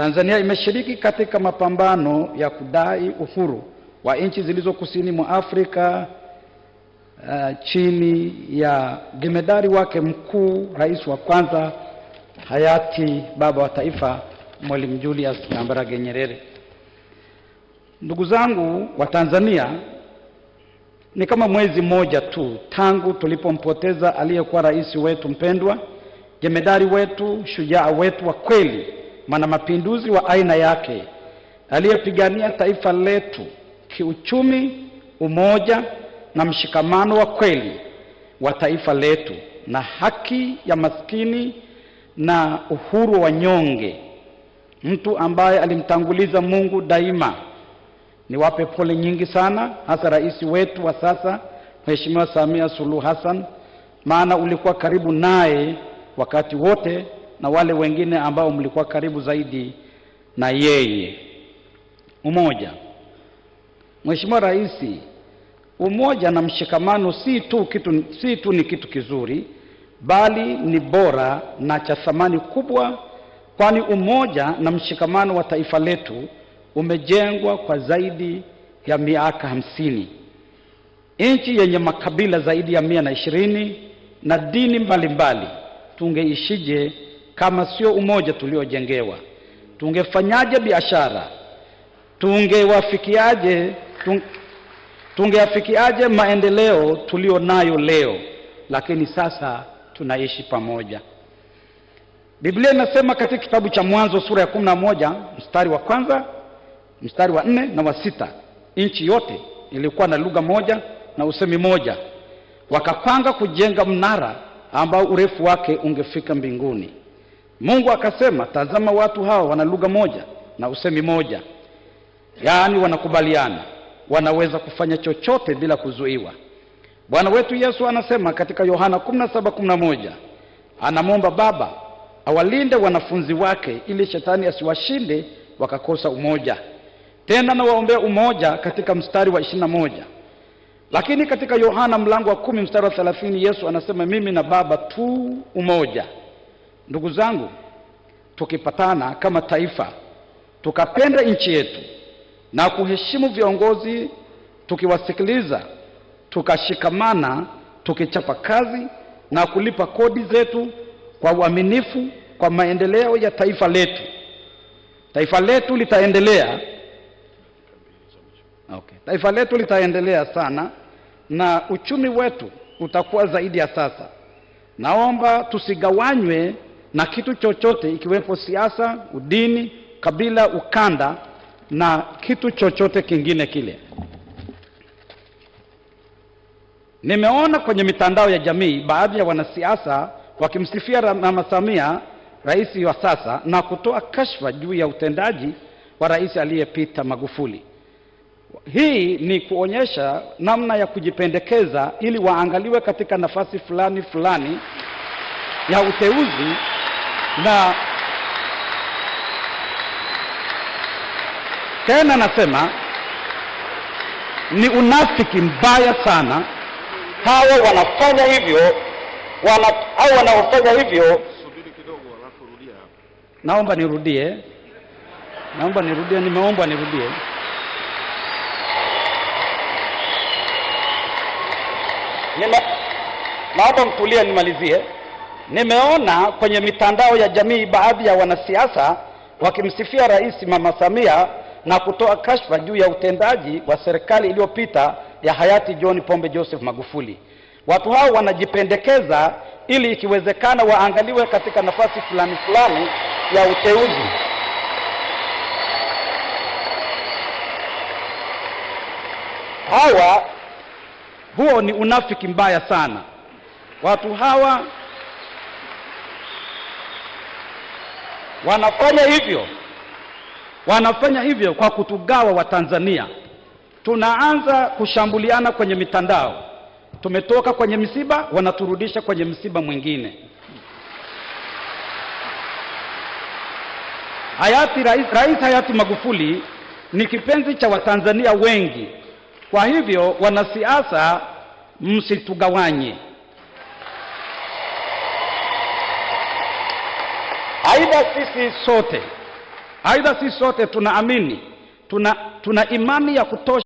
Tanzania imeshiriki katika mapambano ya kudai uhuru wa nchi zilizo kusini mwa Afrika uh, chini ya jemedari wake mkuu, rais wa kwanza hayati baba wa taifa Mwalimu Julius Kambarage Nyerere. Ndugu zangu wa Tanzania, ni kama mwezi mmoja tu tangu tulipompoteza aliyekuwa rais wetu mpendwa, jemedari wetu, shujaa wetu wa kweli, mwana mapinduzi wa aina yake, aliyepigania taifa letu kiuchumi, umoja na mshikamano wa kweli wa taifa letu, na haki ya maskini na uhuru wa wanyonge, mtu ambaye alimtanguliza Mungu daima. Niwape pole nyingi sana, hasa rais wetu wa sasa Mheshimiwa Samia Suluhu Hassan, maana ulikuwa karibu naye wakati wote na wale wengine ambao mlikuwa karibu zaidi na yeye. Umoja. Mheshimiwa Rais, umoja na mshikamano si tu kitu, si tu ni kitu kizuri, bali ni bora na cha thamani kubwa, kwani umoja na mshikamano wa taifa letu umejengwa kwa zaidi ya miaka hamsini. Nchi yenye makabila zaidi ya mia na ishirini na dini mbalimbali, tungeishije kama sio umoja tuliojengewa? Tungefanyaje biashara? Tungewafikiaje tung, tungeafikiaje maendeleo tulio nayo leo? Lakini sasa tunaishi pamoja. Biblia inasema katika kitabu cha Mwanzo sura ya kumi na moja mstari wa kwanza mstari wa nne na wa sita nchi yote ilikuwa na lugha moja na usemi moja. Wakapanga kujenga mnara ambao urefu wake ungefika mbinguni. Mungu akasema, tazama, watu hawa wana lugha moja na usemi moja, yaani wanakubaliana, wanaweza kufanya chochote bila kuzuiwa. Bwana wetu Yesu anasema katika Yohana 17:11 anamwomba Baba awalinde wanafunzi wake ili shetani asiwashinde wakakosa umoja. Tena nawaombea umoja katika mstari wa ishirini na moja. Lakini katika Yohana mlango wa kumi mstari wa thelathini Yesu anasema mimi na Baba tu umoja. Ndugu zangu, tukipatana kama taifa, tukapenda nchi yetu na kuheshimu viongozi, tukiwasikiliza, tukashikamana, tukichapa kazi na kulipa kodi zetu kwa uaminifu kwa maendeleo ya taifa letu, taifa letu litaendelea. Okay. Taifa letu litaendelea sana na uchumi wetu utakuwa zaidi ya sasa. Naomba tusigawanywe na kitu chochote ikiwepo siasa, udini, kabila, ukanda na kitu chochote kingine kile. Nimeona kwenye mitandao ya jamii baadhi ya wanasiasa wakimsifia Mama Samia, rais wa sasa, na kutoa kashfa juu ya utendaji wa rais aliyepita Magufuli. Hii ni kuonyesha namna ya kujipendekeza ili waangaliwe katika nafasi fulani fulani ya uteuzi, na tena nasema ni unafiki mbaya sana. Hawa wanafanya hivyo wana, au wanaofanya hivyo. Subiri kidogo alafu rudia. Naomba nirudie, naomba nirudie, nimeomba nirudie. Nime, naomba mtulie nimalizie. Nimeona kwenye mitandao ya jamii baadhi ya wanasiasa wakimsifia Rais Mama Samia na kutoa kashfa juu ya utendaji wa serikali iliyopita ya hayati John Pombe Joseph Magufuli. Watu hao wanajipendekeza ili ikiwezekana waangaliwe katika nafasi fulani fulani ya uteuzi. Hawa huo ni unafiki mbaya sana. Watu hawa wanafanya hivyo, wanafanya hivyo kwa kutugawa Watanzania. Tunaanza kushambuliana kwenye mitandao. Tumetoka kwenye msiba, wanaturudisha kwenye msiba mwingine. Hayati rais, rais hayati Magufuli ni kipenzi cha Watanzania wengi. Kwa hivyo wanasiasa, msitugawanye. Aidha, sisi sote Aidha, sisi sote tunaamini tuna, tuna imani ya kutosha